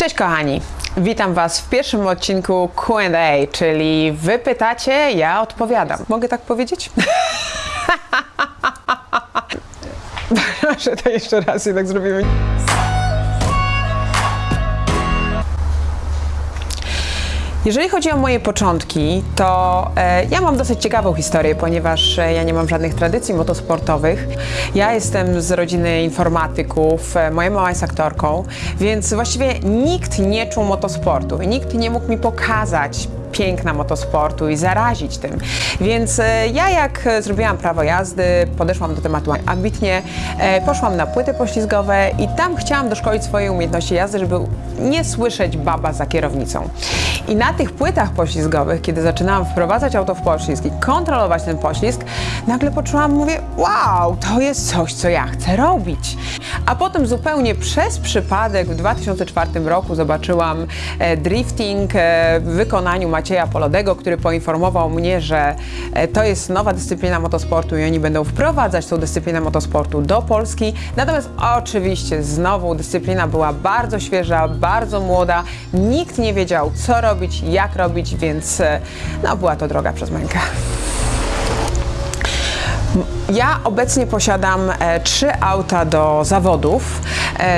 Cześć kochani, witam Was w pierwszym odcinku Q&A, czyli Wy pytacie, ja odpowiadam. Mogę tak powiedzieć? Proszę to jeszcze raz jednak zrobimy. Jeżeli chodzi o moje początki, to e, ja mam dosyć ciekawą historię, ponieważ e, ja nie mam żadnych tradycji motosportowych. Ja jestem z rodziny informatyków, e, moja mama jest aktorką, więc właściwie nikt nie czuł motosportu i nikt nie mógł mi pokazać piękna motosportu i zarazić tym. Więc e, ja jak e, zrobiłam prawo jazdy, podeszłam do tematu ambitnie, e, poszłam na płyty poślizgowe i tam chciałam doszkolić swoje umiejętności jazdy, żeby nie słyszeć baba za kierownicą. I na tych płytach poślizgowych, kiedy zaczynałam wprowadzać auto w poślizg i kontrolować ten poślizg, nagle poczułam, mówię, wow, to jest coś, co ja chcę robić. A potem zupełnie przez przypadek w 2004 roku zobaczyłam e, drifting e, w wykonaniu Macieja Polodego, który poinformował mnie, że e, to jest nowa dyscyplina motosportu i oni będą wprowadzać tą dyscyplinę motosportu do Polski. Natomiast oczywiście znowu dyscyplina była bardzo świeża, bardzo młoda, nikt nie wiedział co robić, jak robić, więc no, była to droga przez mękę. Ja obecnie posiadam e, trzy auta do zawodów,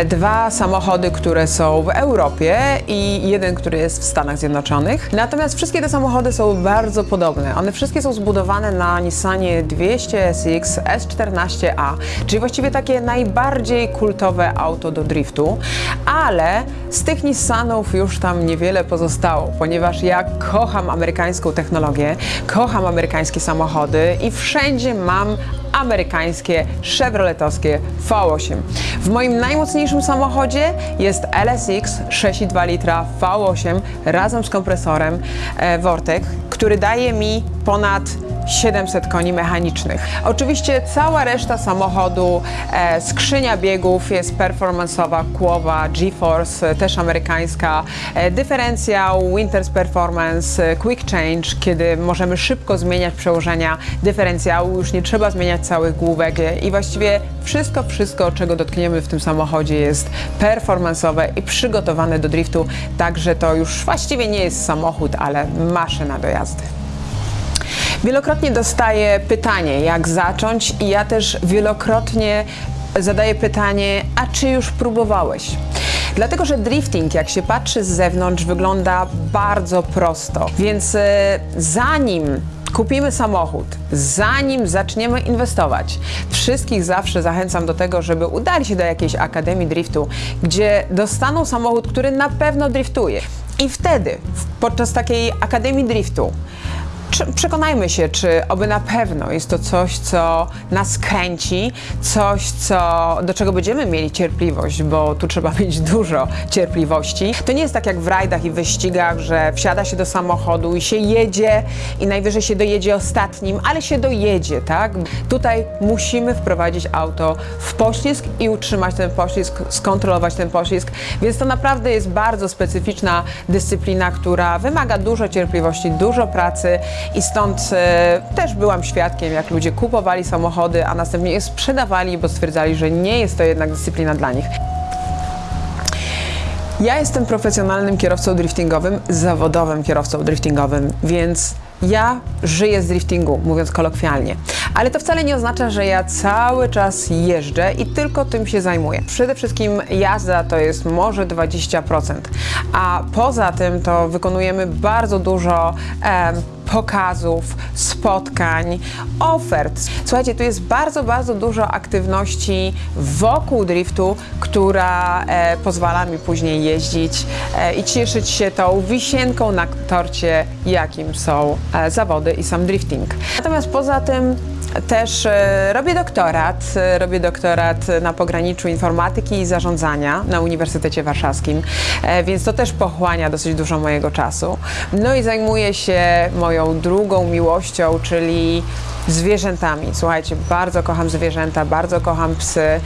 dwa samochody, które są w Europie i jeden, który jest w Stanach Zjednoczonych. Natomiast wszystkie te samochody są bardzo podobne. One wszystkie są zbudowane na Nissanie 200 SX S14A, czyli właściwie takie najbardziej kultowe auto do driftu, ale z tych Nissanów już tam niewiele pozostało, ponieważ ja kocham amerykańską technologię, kocham amerykańskie samochody i wszędzie mam amerykańskie chevroletowskie V8. W moim najmocniejszym samochodzie jest LSX 6,2 litra V8 razem z kompresorem e, Vortec, który daje mi ponad 700 koni mechanicznych. Oczywiście cała reszta samochodu, e, skrzynia biegów jest performanceowa, kłowa, GeForce, e, też amerykańska, e, dyferencjał, Winters Performance, e, Quick Change, kiedy możemy szybko zmieniać przełożenia dyferencjału, już nie trzeba zmieniać całych główek e, i właściwie wszystko, wszystko, czego dotkniemy w tym samochodzie jest performanceowe i przygotowane do driftu, także to już właściwie nie jest samochód, ale maszyna do jazdy. Wielokrotnie dostaję pytanie, jak zacząć, i ja też wielokrotnie zadaję pytanie, a czy już próbowałeś? Dlatego, że drifting, jak się patrzy z zewnątrz, wygląda bardzo prosto. Więc e, zanim kupimy samochód, zanim zaczniemy inwestować, wszystkich zawsze zachęcam do tego, żeby udali się do jakiejś akademii driftu, gdzie dostaną samochód, który na pewno driftuje. I wtedy, podczas takiej akademii driftu, Przekonajmy się, czy oby na pewno jest to coś, co nas kręci, coś, co, do czego będziemy mieli cierpliwość, bo tu trzeba mieć dużo cierpliwości. To nie jest tak jak w rajdach i wyścigach, że wsiada się do samochodu i się jedzie i najwyżej się dojedzie ostatnim, ale się dojedzie, tak? Tutaj musimy wprowadzić auto w poślizg i utrzymać ten poślizg, skontrolować ten poślizg, więc to naprawdę jest bardzo specyficzna dyscyplina, która wymaga dużo cierpliwości, dużo pracy i stąd e, też byłam świadkiem, jak ludzie kupowali samochody, a następnie je sprzedawali, bo stwierdzali, że nie jest to jednak dyscyplina dla nich. Ja jestem profesjonalnym kierowcą driftingowym, zawodowym kierowcą driftingowym, więc ja żyję z driftingu, mówiąc kolokwialnie. Ale to wcale nie oznacza, że ja cały czas jeżdżę i tylko tym się zajmuję. Przede wszystkim jazda to jest może 20%, a poza tym to wykonujemy bardzo dużo pokazów, spotkań, ofert. Słuchajcie, tu jest bardzo, bardzo dużo aktywności wokół driftu, która e, pozwala mi później jeździć e, i cieszyć się tą wisienką na torcie, jakim są e, zawody i sam drifting. Natomiast poza tym też e, robię doktorat. E, Robię doktorat na pograniczu informatyki i zarządzania na Uniwersytecie Warszawskim, e, więc to też pochłania dosyć dużo mojego czasu. No i zajmuję się moją drugą miłością, czyli zwierzętami. Słuchajcie, bardzo kocham zwierzęta, bardzo kocham psy.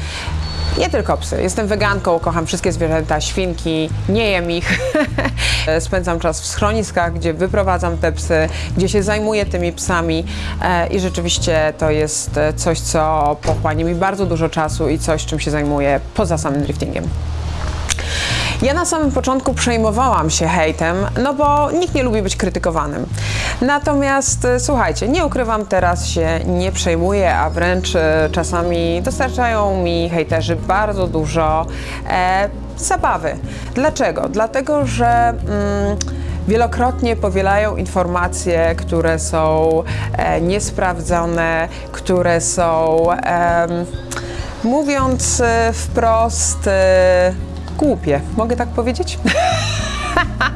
Nie tylko psy. Jestem weganką, kocham wszystkie zwierzęta, świnki, nie jem ich. Spędzam czas w schroniskach, gdzie wyprowadzam te psy, gdzie się zajmuję tymi psami e, i rzeczywiście to jest e, coś, co pochłania mi bardzo dużo czasu i coś, czym się zajmuję poza samym driftingiem. Ja na samym początku przejmowałam się hejtem, no bo nikt nie lubi być krytykowanym. Natomiast e, słuchajcie, nie ukrywam, teraz się nie przejmuję, a wręcz e, czasami dostarczają mi hejterzy bardzo dużo e, zabawy. Dlaczego? Dlatego, że. Mm, Wielokrotnie powielają informacje, które są e, niesprawdzone, które są, em, mówiąc e, wprost, e, głupie. Mogę tak powiedzieć?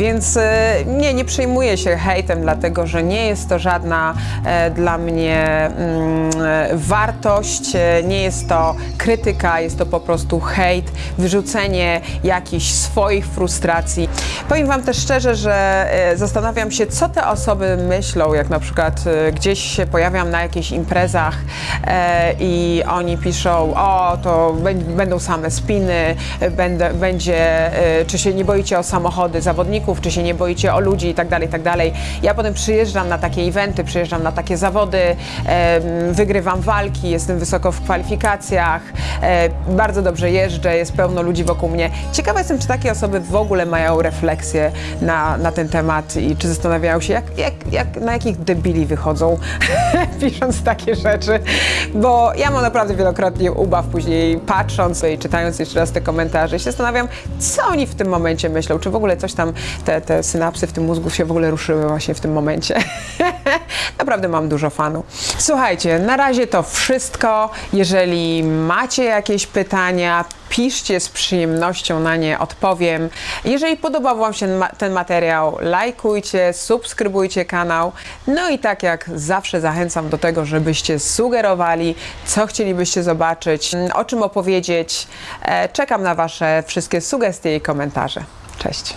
Więc e, nie, nie przejmuję się hejtem, dlatego że nie jest to żadna e, dla mnie mm, e, wartość, nie jest to krytyka, jest to po prostu hejt, wyrzucenie jakichś swoich frustracji. Powiem Wam też szczerze, że zastanawiam się, co te osoby myślą, jak na przykład gdzieś się pojawiam na jakichś imprezach i oni piszą, o, to bę- będą same spiny, będzie, czy się nie boicie o samochody zawodników, czy się nie boicie o ludzi i tak dalej, tak dalej. Ja potem przyjeżdżam na takie eventy, przyjeżdżam na takie zawody, wygrywam walki, jestem wysoko w kwalifikacjach, bardzo dobrze jeżdżę, jest pełno ludzi wokół mnie. Ciekawa jestem, czy takie osoby w ogóle mają refleksję na, na ten temat i czy zastanawiają się, jak, jak, jak, na jakich debili wychodzą, pisząc takie rzeczy, bo ja mam naprawdę wielokrotnie ubaw później patrząc i czytając jeszcze raz te komentarze i się zastanawiam, co oni w tym momencie myślą, czy w ogóle coś tam, te, te synapsy w tym mózgu się w ogóle ruszyły właśnie w tym momencie. Naprawdę mam dużo fanów. Słuchajcie, na razie to wszystko. Jeżeli macie jakieś pytania, piszcie z przyjemnością na nie odpowiem. Jeżeli podobał Wam się ten materiał, lajkujcie, subskrybujcie kanał. No i tak jak zawsze zachęcam do tego, żebyście sugerowali, co chcielibyście zobaczyć, o czym opowiedzieć. E, Czekam na Wasze wszystkie sugestie i komentarze. Cześć.